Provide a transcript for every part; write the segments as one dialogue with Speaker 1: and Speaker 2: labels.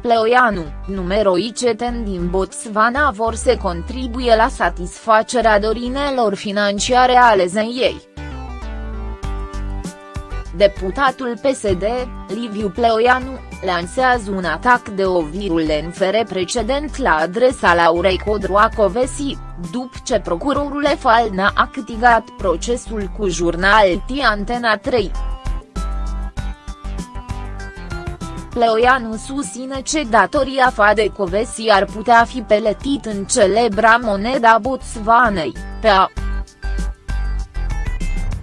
Speaker 1: Pleoianu, numeroi ceteni din Botswana vor să contribuie la satisfacerea dorinelor financiare ale zeiei. Deputatul PSD, Liviu Pleoianu, lansează un atac de o virulent precedent la adresa Laurei Codroacovesi, după ce procurorul EFAL a activat procesul cu jurnal T Antena 3. Pleoianu susține ce datoria Fadecovesi ar putea fi peletit în celebra moneda Botswanei, pe a.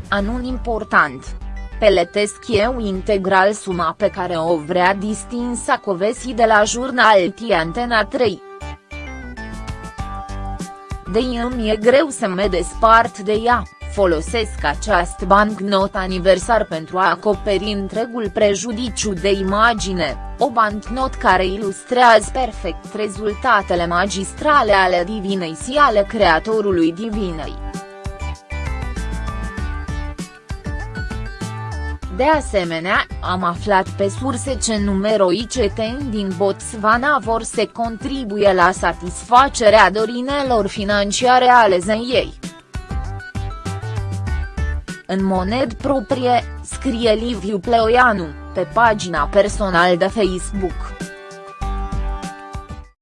Speaker 1: Anun important. Peletesc eu integral suma pe care o vrea distinsa Covesi de la jurnal T Antena 3. De îmi e greu să mă despart de ea folosesc această bancnot aniversar pentru a acoperi întregul prejudiciu de imagine, o bancnot care ilustrează perfect rezultatele magistrale ale divinei și ale creatorului divinei. De asemenea, am aflat pe surse ce numeroi ceteni din Botswana vor să contribuie la satisfacerea dorinelor financiare ale zeiei în moned proprie, scrie Liviu Pleoianu, pe pagina personal de Facebook.